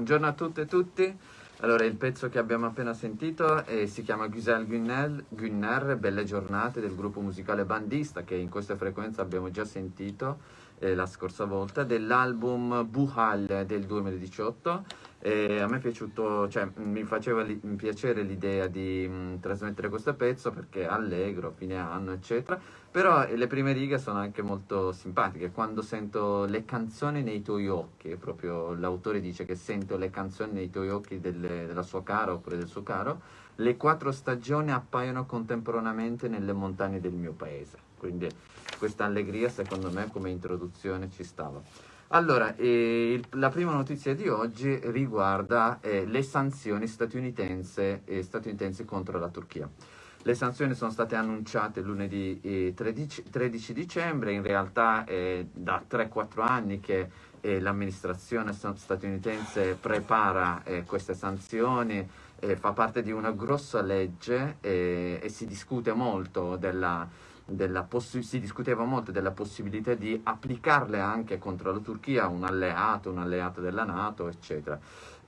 Buongiorno a tutte e tutti. Allora, il pezzo che abbiamo appena sentito eh, si chiama Giselle Gunner, Gunner, Belle giornate del gruppo musicale Bandista, che in questa frequenza abbiamo già sentito eh, la scorsa volta, dell'album Buhal del 2018. E a me è piaciuto, cioè mi faceva li, piacere l'idea di mh, trasmettere questo pezzo perché allegro, fine anno, eccetera. Però eh, le prime righe sono anche molto simpatiche. Quando sento le canzoni nei tuoi occhi, proprio l'autore dice che sento le canzoni nei tuoi occhi delle, della sua cara oppure del suo caro, le quattro stagioni appaiono contemporaneamente nelle montagne del mio paese. Quindi questa allegria secondo me come introduzione ci stava. Allora, eh, la prima notizia di oggi riguarda eh, le sanzioni statunitensi, eh, statunitensi contro la Turchia. Le sanzioni sono state annunciate lunedì 13, eh, 13 dicembre, in realtà è da 3-4 anni che eh, l'amministrazione statunitense prepara eh, queste sanzioni, fa parte di una grossa legge e si discute molto della si discuteva molto della possibilità di applicarle anche contro la Turchia, un alleato, un alleato della Nato, eccetera.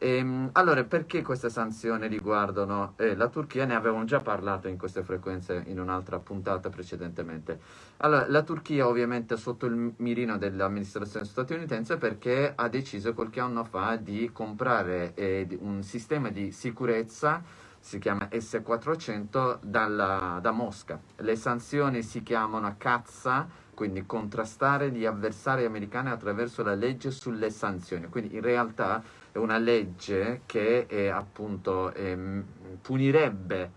E, ehm, allora, perché queste sanzioni riguardano eh, la Turchia? Ne avevamo già parlato in queste frequenze in un'altra puntata precedentemente. Allora, la Turchia ovviamente è sotto il mirino dell'amministrazione statunitense perché ha deciso qualche anno fa di comprare eh, un sistema di sicurezza si chiama S400 dalla, da Mosca. Le sanzioni si chiamano cazza, quindi contrastare gli avversari americani attraverso la legge sulle sanzioni. Quindi in realtà è una legge che è, appunto eh, punirebbe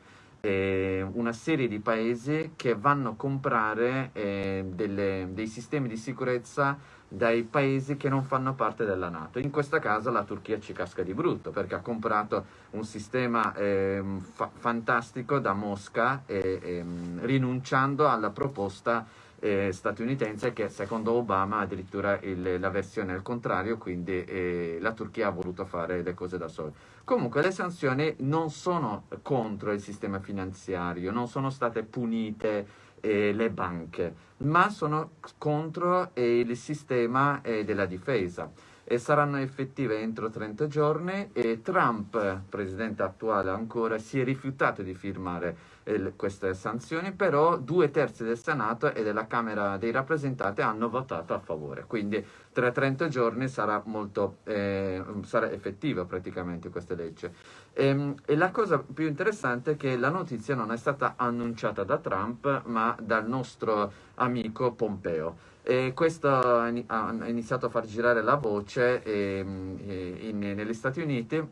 eh, una serie di paesi che vanno a comprare eh, delle, dei sistemi di sicurezza dai paesi che non fanno parte della Nato. In questo caso la Turchia ci casca di brutto perché ha comprato un sistema eh, fa fantastico da Mosca eh, eh, rinunciando alla proposta eh, statunitense che secondo Obama addirittura il, la versione è il contrario, quindi eh, la Turchia ha voluto fare le cose da sola. Comunque le sanzioni non sono contro il sistema finanziario, non sono state punite eh, le banche, ma sono contro eh, il sistema eh, della difesa e saranno effettive entro 30 giorni e Trump, presidente attuale ancora, si è rifiutato di firmare eh, queste sanzioni, però due terzi del Senato e della Camera dei rappresentanti hanno votato a favore, quindi tra 30 giorni sarà, molto, eh, sarà effettiva praticamente questa legge. E, ehm, e la cosa più interessante è che la notizia non è stata annunciata da Trump, ma dal nostro amico Pompeo. E questo ha iniziato a far girare la voce ehm, in, negli Stati Uniti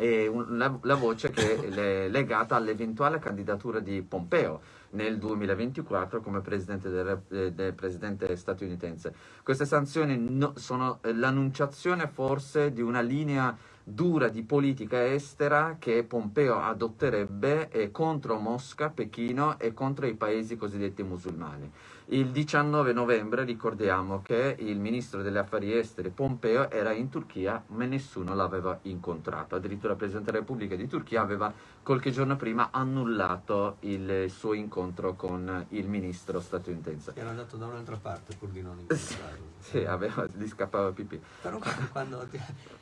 un, la, la, voce che è legata all'eventuale candidatura di Pompeo nel 2024 come presidente, del, eh, del presidente statunitense. Queste sanzioni no, sono l'annunciazione forse di una linea dura di politica estera che Pompeo adotterebbe eh, contro Mosca, Pechino e contro i paesi cosiddetti musulmani. Il 19 novembre ricordiamo che il ministro degli affari esteri Pompeo era in Turchia ma nessuno l'aveva incontrato, addirittura il Presidente della Repubblica di Turchia aveva qualche giorno prima annullato il suo incontro con il ministro statunitense. Era andato da un'altra parte pur di non incontrarlo. sì, aveva, gli scappava pipì. Però quando,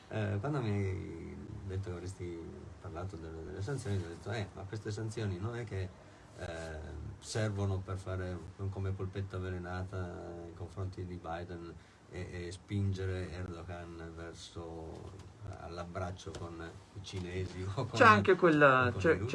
eh, quando mi hai detto che avresti parlato delle, delle sanzioni, ho detto, eh, ma queste sanzioni non è che eh, servono per fare come polpetta avvelenata nei confronti di Biden e, e spingere Erdogan verso all'abbraccio con i cinesi c'è anche,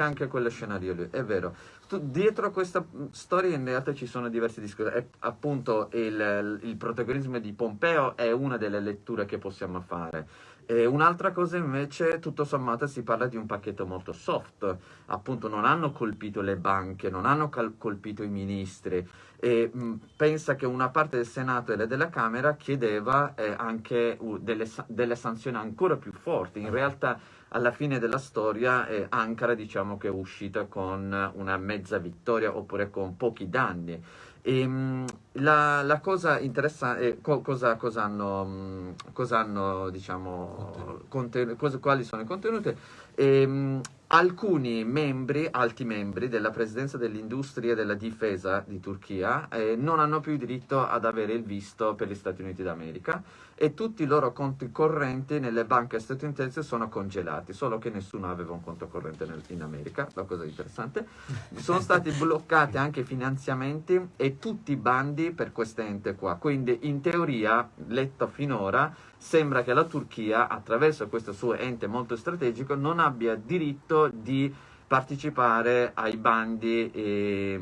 anche quello scenario lì, è vero. Dietro a questa storia in realtà ci sono diversi discorsi appunto il, il protagonismo di Pompeo è una delle letture che possiamo fare e un'altra cosa invece, tutto sommato, si parla di un pacchetto molto soft, appunto non hanno colpito le banche, non hanno colpito i ministri. E mh, pensa che una parte del Senato e della Camera chiedeva eh, anche uh, delle, delle, sanzioni ancora più forti, in realtà alla fine della storia eh, Ankara diciamo che è uscita con una mezza vittoria oppure con pochi danni e, ehm, la, la, cosa interessante è co, cosa, cosa, hanno, mm, cosa hanno diciamo, cosa, quali sono i contenuti. E, ehm, alcuni membri, alti membri della presidenza dell'industria e della difesa di Turchia eh, non hanno più diritto ad avere il visto per gli Stati Uniti d'America e tutti i loro conti correnti nelle banche statunitensi sono congelati, solo che nessuno aveva un conto corrente nel, in America, la cosa interessante. Sono stati bloccati anche i finanziamenti e tutti i bandi per quest'ente qua, quindi in teoria, letto finora, sembra che la Turchia, attraverso questo suo ente molto strategico, non abbia diritto di partecipare ai bandi eh,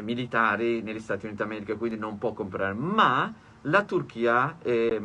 militari negli Stati Uniti d'America, quindi non può comprare, ma la Turchia eh,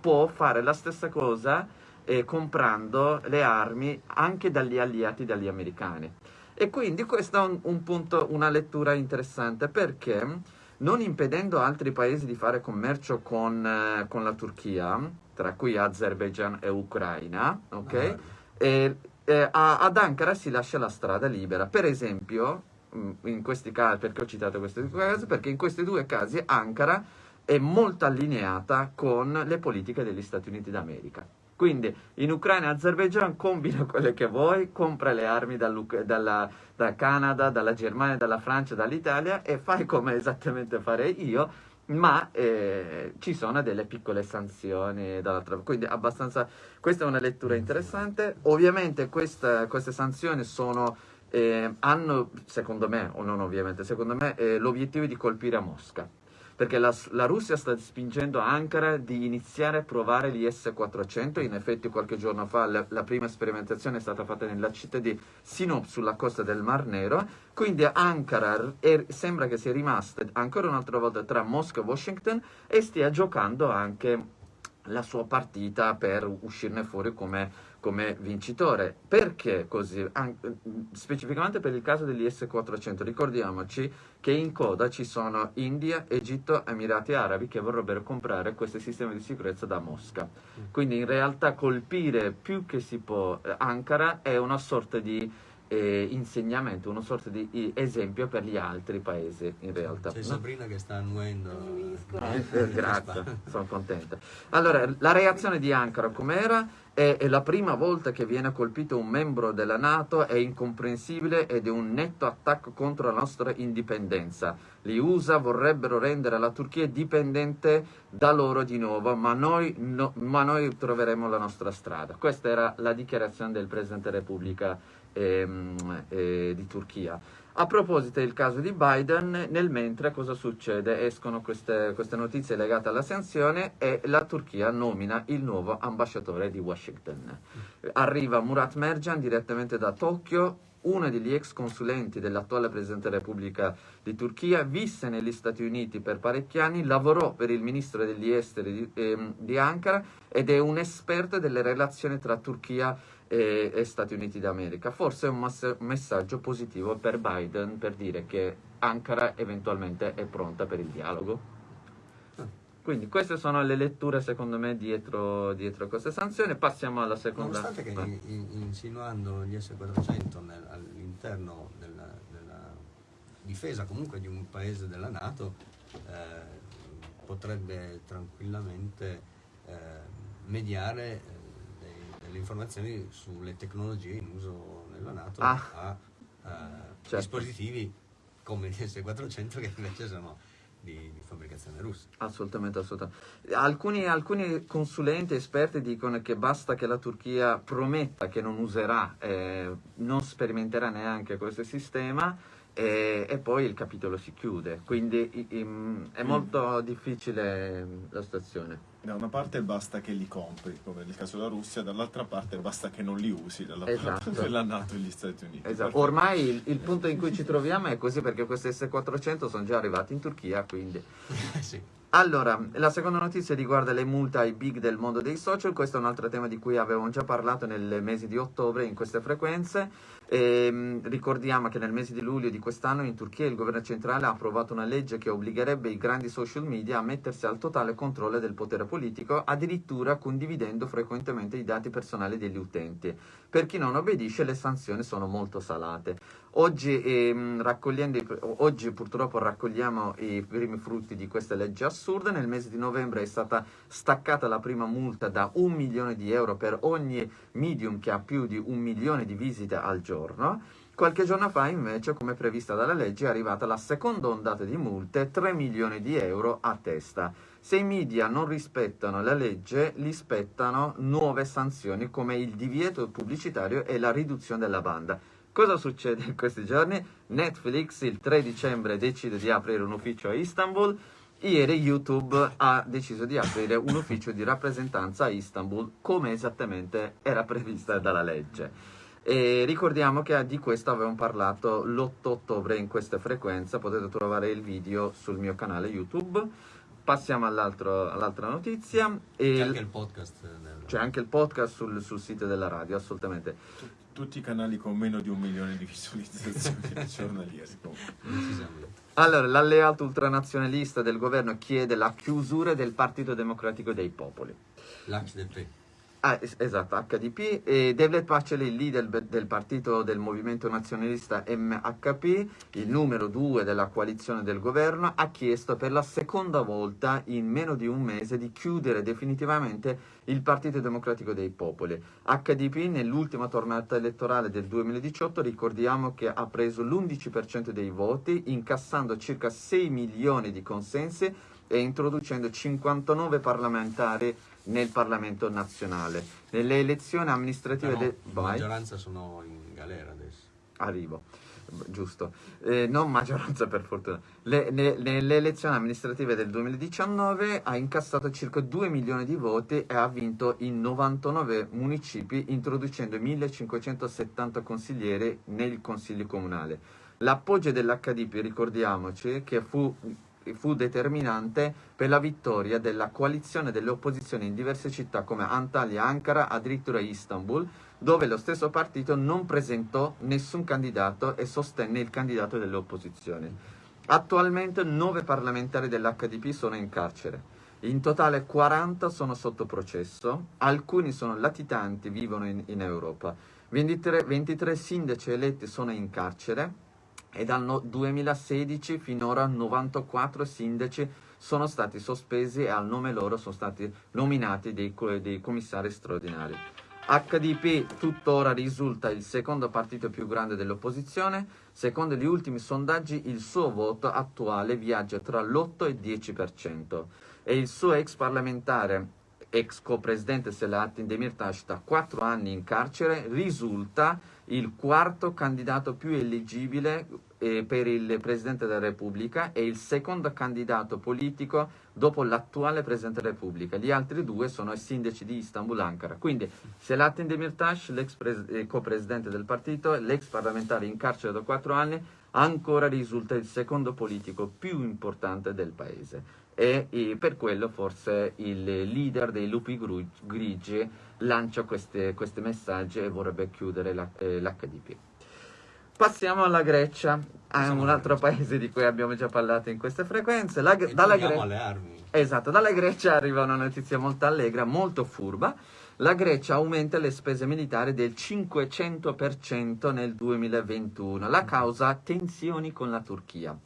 può fare la stessa cosa eh, comprando le armi anche dagli alleati dagli americani. E quindi questo è un, un punto, una lettura interessante perché non impedendo altri paesi di fare commercio con, eh, con la Turchia, tra cui Azerbaijan e Ucraina, ok? Ah. E, eh, ad Ankara si lascia la strada libera. Per esempio, mm, in questi casi, perché ho citato questi due casi? Perché in questi due casi Ankara è molto allineata con le politiche degli Stati Uniti d'America. Quindi in Ucraina e Azerbaijan combina quelle che vuoi, compra le armi dalla, dal Canada, dalla Germania, dalla Francia, dall'Italia e fai come esattamente farei io, ma eh, ci sono delle piccole sanzioni dall'altra parte. Quindi abbastanza... Questa è una lettura interessante. Ovviamente questa, queste sanzioni sono... Eh, hanno, secondo me, o non ovviamente, secondo me, eh, l'obiettivo di colpire a Mosca perché la, la, Russia sta spingendo Ankara di iniziare a provare gli S-400, in effetti qualche giorno fa la, la, prima sperimentazione è stata fatta nella città di Sinop sulla costa del Mar Nero, quindi Ankara è, sembra che sia rimasta ancora un'altra volta tra Mosca e Washington e stia giocando anche la sua partita per uscirne fuori come come vincitore. Perché così? An- specificamente per il caso degli S-400, ricordiamoci che in coda ci sono India, Egitto, Emirati Arabi che vorrebbero comprare questi sistemi di sicurezza da Mosca. Quindi in realtà colpire più che si può eh, Ankara è una sorta di eh, insegnamento, una sorta di esempio per gli altri paesi in realtà. C'è no? Sabrina che sta annuendo. Eh, eh, grazie, sono contenta. Allora, la reazione di Ankara com'era? È, è, la prima volta che viene colpito un membro della Nato, è incomprensibile ed è un netto attacco contro la nostra indipendenza. Gli USA vorrebbero rendere la Turchia dipendente da loro di nuovo, ma noi, no, ma noi troveremo la nostra strada. Questa era la dichiarazione del Presidente della Repubblica eh, eh, di Turchia. A proposito del caso di Biden, nel mentre cosa succede? Escono queste, queste, notizie legate alla sanzione e la Turchia nomina il nuovo ambasciatore di Washington. Arriva Murat Merjan direttamente da Tokyo, uno degli ex consulenti dell'attuale Presidente della Repubblica di Turchia, visse negli Stati Uniti per parecchi anni, lavorò per il Ministro degli Esteri di, eh, di Ankara ed è un esperto delle relazioni tra Turchia e e, e Stati Uniti d'America. Forse è un, messaggio positivo per Biden per dire che Ankara eventualmente è pronta per il dialogo. Quindi queste sono le letture secondo me dietro, dietro queste sanzioni. Passiamo alla seconda. Nonostante che in, insinuando gli S-400 nel, all'interno della, della, difesa comunque di un paese della Nato eh, potrebbe tranquillamente eh, mediare le informazioni sulle tecnologie in uso nella Nato ah, a, a certo. dispositivi come il S400 che invece sono di, di, fabbricazione russa. Assolutamente, assolutamente. Alcuni, alcuni, consulenti esperti dicono che basta che la Turchia prometta che non userà, eh, non sperimenterà neanche questo sistema e, e, poi il capitolo si chiude. Quindi in, è mm. molto difficile la situazione da una parte basta che li compri, come nel caso della Russia, dall'altra parte basta che non li usi dalla esatto. parte della Nato e gli Stati Uniti. Esatto. Ormai il, il, punto in cui ci troviamo è così perché questi S400 sono già arrivati in Turchia, quindi... sì. Allora, la seconda notizia riguarda le multe ai big del mondo dei social, questo è un altro tema di cui avevamo già parlato nel mese di ottobre in queste frequenze. E, ehm, ricordiamo che nel mese di luglio di quest'anno in Turchia il governo centrale ha approvato una legge che obbligherebbe i grandi social media a mettersi al totale controllo del potere politico, addirittura condividendo frequentemente i dati personali degli utenti. Per chi non obbedisce le sanzioni sono molto salate. Oggi, ehm, oggi purtroppo raccogliamo i primi frutti di questa legge assurda. Nel mese di novembre è stata staccata la prima multa da un milione di euro per ogni medium che ha più di un milione di visite al giorno Qualche giorno fa, invece, come prevista dalla legge, è arrivata la seconda ondata di multe, 3 milioni di euro a testa. Se i media non rispettano la legge, li spettano nuove sanzioni come il divieto pubblicitario e la riduzione della banda. Cosa succede in questi giorni? Netflix il 3 dicembre decide di aprire un ufficio a Istanbul, ieri YouTube ha deciso di aprire un ufficio di rappresentanza a Istanbul come esattamente era prevista dalla legge. E ricordiamo che di questo avevamo parlato l'8 ottobre in questa frequenza, potete trovare il video sul mio canale YouTube. Passiamo all'altra notizia. C'è anche il podcast. Nel... C'è anche il podcast sul, sul sito della radio, assolutamente. Tutti i canali con meno di un milione di visualizzazioni giornaliere. Allora, l'alleato ultranazionalista del governo chiede la chiusura del Partito Democratico dei Popoli. L'HDP. Ah, esatto, HDP. E Devlet Paceli, il leader del partito del movimento nazionalista MHP, il numero due della coalizione del governo, ha chiesto per la seconda volta in meno di un mese di chiudere definitivamente il Partito Democratico dei Popoli. HDP nell'ultima tornata elettorale del 2018 ricordiamo che ha preso l'11% dei voti, incassando circa 6 milioni di consensi e introducendo 59 parlamentari nel Parlamento nazionale. Nelle elezioni amministrative... Però, de... La maggioranza sono in galera adesso. Arrivo, giusto. Eh, non maggioranza per fortuna. Le, ne, nelle elezioni amministrative del 2019 ha incassato circa 2 milioni di voti e ha vinto in 99 municipi introducendo 1570 consiglieri nel consiglio comunale. L'appoggio dell'HDP, ricordiamoci, che fu fu determinante per la vittoria della coalizione delle opposizioni in diverse città come Antalya, Ankara, addirittura Istanbul, dove lo stesso partito non presentò nessun candidato e sostenne il candidato delle opposizioni. Attualmente nove parlamentari dell'HDP sono in carcere. In totale 40 sono sotto processo, alcuni sono latitanti, vivono in, in Europa. 23, 23 sindaci eletti sono in carcere, e dal 2016 finora 94 sindaci sono stati sospesi e al nome loro sono stati nominati dei, dei commissari straordinari. HDP tuttora risulta il secondo partito più grande dell'opposizione, secondo gli ultimi sondaggi il suo voto attuale viaggia tra l'8 e il 10% e il suo ex parlamentare, ex co-presidente Selahattin Demirtas da 4 anni in carcere, risulta il quarto candidato più eleggibile eh, per il Presidente della Repubblica e il secondo candidato politico dopo l'attuale Presidente della Repubblica. Gli altri due sono i sindaci di Istanbul Ankara. Quindi Selahattin Demirtas, l'ex eh, co-presidente del partito, l'ex parlamentare in carcere da quattro anni, ancora risulta il secondo politico più importante del paese e, e per quello forse il leader dei lupi grigi lancia questi messaggi e vorrebbe chiudere l'HDP. Eh, Passiamo alla Grecia, a un altro paese di cui abbiamo già parlato in queste frequenze. La, dalla Gre- alle armi. Esatto, dalla Grecia arriva una notizia molto allegra, molto furba. La Grecia aumenta le spese militari del 500% nel 2021. La causa tensioni con la Turchia.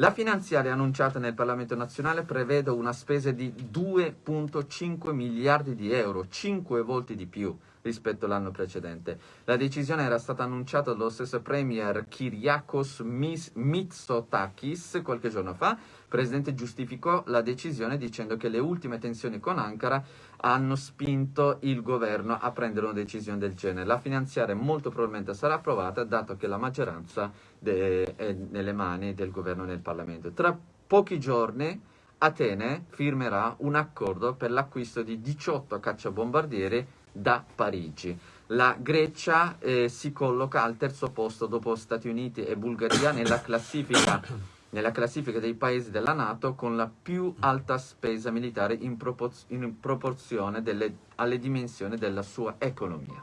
La finanziaria annunciata nel Parlamento nazionale prevede una spesa di 2,5 miliardi di euro, 5 volte di più rispetto all'anno precedente. La decisione era stata annunciata dallo stesso premier Kyriakos Mitsotakis qualche giorno fa. Il presidente giustificò la decisione dicendo che le ultime tensioni con Ankara hanno spinto il governo a prendere una decisione del genere. La finanziaria molto probabilmente sarà approvata dato che la maggioranza è nelle mani del governo del Parlamento. Tra pochi giorni Atene firmerà un accordo per l'acquisto di 18 cacciabombardieri da Parigi. La Grecia eh, si colloca al terzo posto dopo Stati Uniti e Bulgaria nella classifica, nella classifica dei paesi della Nato con la più alta spesa militare in, propor- in proporzione delle, alle dimensioni della sua economia.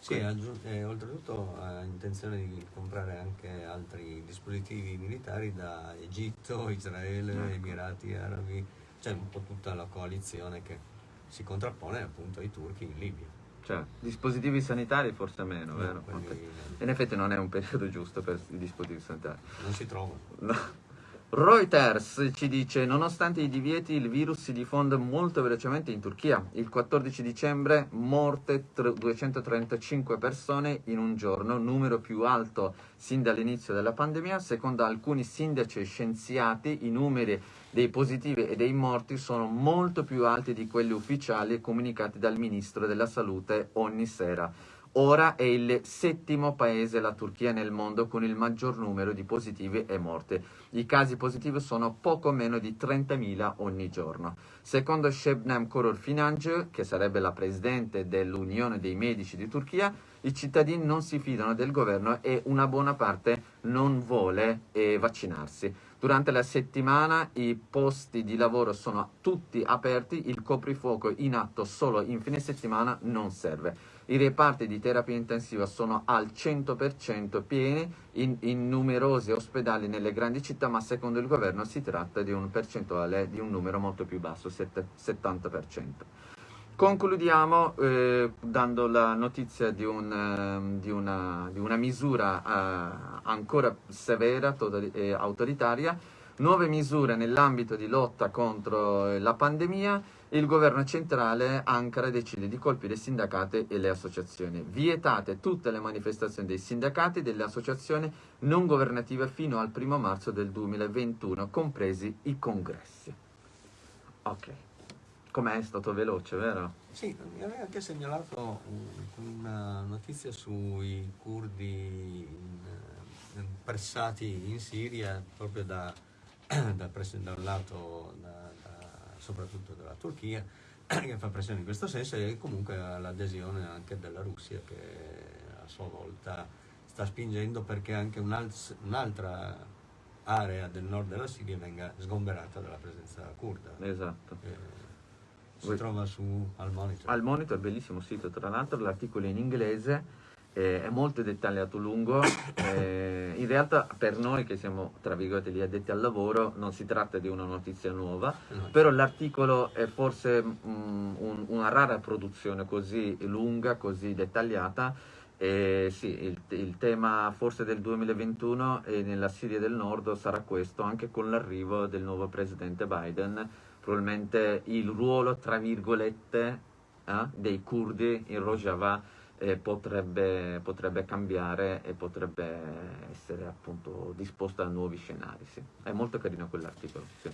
Sì, eh, oltretutto ha intenzione di comprare anche altri dispositivi militari da Egitto, Israele, ecco. Emirati Arabi, cioè un po' tutta la coalizione che si contrappone appunto ai turchi in Libia. Cioè, dispositivi sanitari forse meno, no, vero? Quelli... In effetti non è un periodo giusto per i dispositivi sanitari. Non si trovano. No. Reuters ci dice, nonostante i divieti, il virus si diffonde molto velocemente in Turchia. Il 14 dicembre morte 235 persone in un giorno, numero più alto sin dall'inizio della pandemia. Secondo alcuni sindaci e scienziati, i numeri dei positivi e dei morti sono molto più alti di quelli ufficiali comunicati dal ministro della salute ogni sera. Ora è il settimo paese, la Turchia, nel mondo con il maggior numero di positivi e morti. I casi positivi sono poco meno di 30.000 ogni giorno. Secondo Shebnem Korur Financial, che sarebbe la presidente dell'Unione dei Medici di Turchia, i cittadini non si fidano del governo e una buona parte non vuole eh, vaccinarsi. Durante la settimana i posti di lavoro sono tutti aperti, il coprifuoco in atto solo in fine settimana non serve. I reparti di terapia intensiva sono al 100% pieni in, in, numerosi ospedali nelle grandi città, ma secondo il governo si tratta di un percentuale di un numero molto più basso, 70%. Concludiamo eh, dando la notizia di, un, eh, di, una, di una, misura eh, ancora severa e autoritaria, nuove misure nell'ambito di lotta contro eh, la pandemia il governo centrale Ankara decide di colpire i sindacati e le associazioni. Vietate tutte le manifestazioni dei sindacati e delle associazioni non governative fino al primo marzo del 2021, compresi i congressi. Ok, com'è stato veloce, vero? Sì, mi aveva anche segnalato una notizia sui curdi pressati in Siria proprio da, da, da un lato da, soprattutto della Turchia, che fa pressione in questo senso e comunque l'adesione anche della Russia che a sua volta sta spingendo perché anche un'altra area del nord della Siria venga sgomberata dalla presenza kurda. Esatto. Eh, si trova su Al Monitor. Al Monitor, bellissimo sito, tra l'altro l'articolo è in inglese eh, è molto dettagliato lungo. Eh, in realtà per noi che siamo, tra virgolette, gli addetti al lavoro, non si tratta di una notizia nuova, no. però l'articolo è forse mm, un, una rara produzione così lunga, così dettagliata. E sì, il, il, tema forse del 2021 e nella Siria del Nord sarà questo, anche con l'arrivo del nuovo presidente Biden, probabilmente il ruolo, tra virgolette, eh, dei curdi in Rojava eh, potrebbe, potrebbe, cambiare e potrebbe essere appunto disposta a nuovi scenari. Sì. È molto carino quell'articolo. Sì.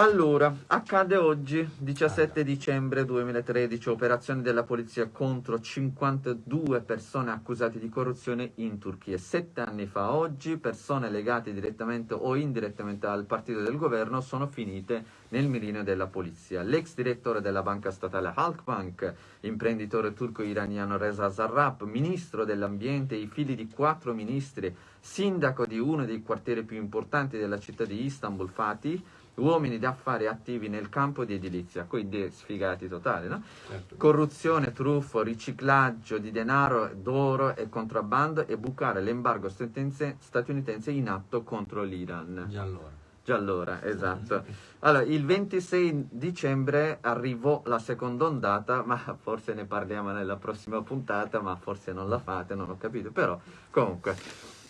Allora, accade oggi, 17 dicembre 2013, operazione della polizia contro 52 persone accusate di corruzione in Turchia. Sette anni fa oggi, persone legate direttamente o indirettamente al partito del governo sono finite nel mirino della polizia. L'ex direttore della banca statale Halkbank, imprenditore turco-iraniano Reza Zarrab, ministro dell'ambiente, i figli di quattro ministri, sindaco di uno dei quartieri più importanti della città di Istanbul, Fatih, uomini d'affari attivi nel campo di edilizia, quindi sfigati totali, no? Certo. Corruzione, truffo, riciclaggio di denaro, d'oro e contrabbando e bucare l'embargo statunitense in atto contro l'Iran. Già allora. Già allora, esatto. Allora, il 26 dicembre arrivò la seconda ondata, ma forse ne parliamo nella prossima puntata, ma forse non la fate, non ho capito, però comunque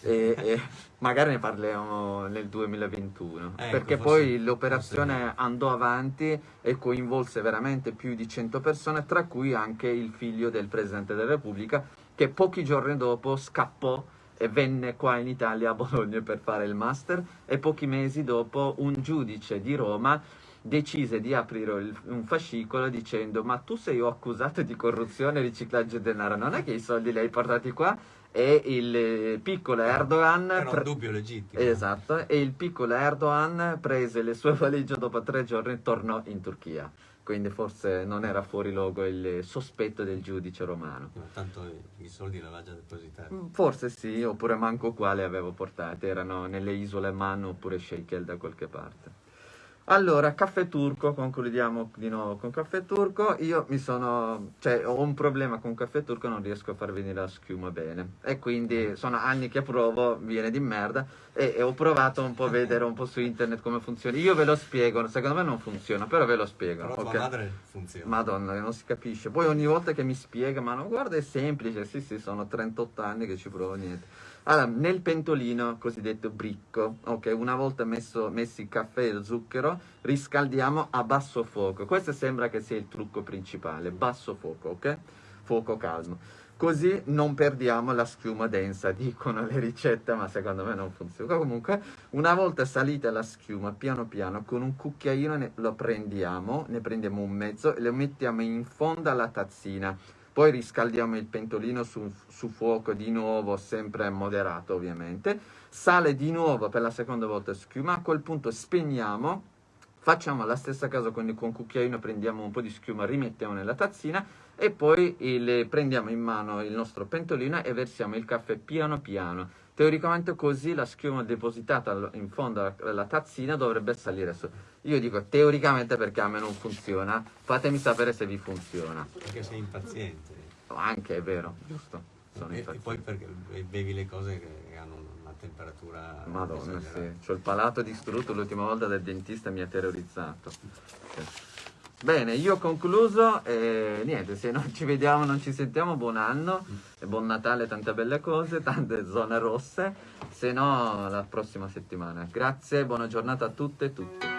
e, e, magari ne parliamo nel 2021 ecco, perché poi l'operazione andò avanti e coinvolse veramente più di 100 persone tra cui anche il figlio del Presidente della Repubblica che pochi giorni dopo scappò e venne qua in Italia a Bologna per fare il master. E pochi mesi dopo un giudice di Roma decise di aprire un fascicolo dicendo ma tu sei accusato di corruzione e riciclaggio di denaro? Non è che i soldi li hai portati qua e il piccolo Erdogan era un dubbio legittimo. Esatto e il piccolo Erdogan prese le sue valigie dopo tre giorni e tornò in Turchia. Quindi forse non era fuori luogo il sospetto del giudice romano. Ma tanto i soldi li aveva già depositati mm, forse sì oppure manco quale avevo portati erano nelle isole Man oppure Shekel da qualche parte allora, caffè turco, concludiamo di nuovo con caffè turco. Io mi sono, cioè ho un problema con caffè turco, non riesco a far venire la schiuma bene. E quindi sono anni che provo, viene di merda. E, e ho provato un po' a vedere un po' su internet come funziona. Io ve lo spiego, secondo me non funziona, però ve lo spiego. Però okay? madre funziona. Madonna, non si capisce. Poi ogni volta che mi spiega, ma no, guarda è semplice, sì sì, sono 38 anni che ci provo, niente. Allora, nel pentolino cosiddetto bricco, ok, una volta messo, messi il caffè e lo zucchero, riscaldiamo a basso fuoco. Questo sembra che sia il trucco principale, basso fuoco, ok? Fuoco calmo. Così non perdiamo la schiuma densa, dicono le ricette, ma secondo me non funziona. Comunque, una volta salita la schiuma, piano piano, con un cucchiaino ne, lo prendiamo, ne prendiamo un mezzo e lo mettiamo in fondo alla tazzina. Poi riscaldiamo il pentolino su, su fuoco di nuovo, sempre moderato ovviamente. Sale di nuovo per la seconda volta schiuma, a quel punto spegniamo, facciamo la stessa cosa con il cucchiaino, prendiamo un po' di schiuma, rimettiamo nella tazzina e poi il, prendiamo in mano il nostro pentolino e versiamo il caffè piano piano. Teoricamente così la schiuma depositata in fondo alla tazzina dovrebbe salire su. Io dico teoricamente perché a me non funziona, fatemi sapere se vi funziona. Perché sei impaziente. Anche è vero, giusto. Sono e, e poi perché bevi le cose che hanno una temperatura... Madonna, sì. C'ho il palato distrutto l'ultima volta del dentista mi ha terrorizzato. Bene, io ho concluso e niente, se non ci vediamo, non ci sentiamo, buon anno e buon Natale, tante belle cose, tante zone rosse, se no la prossima settimana. Grazie, buona giornata a tutte e tutti.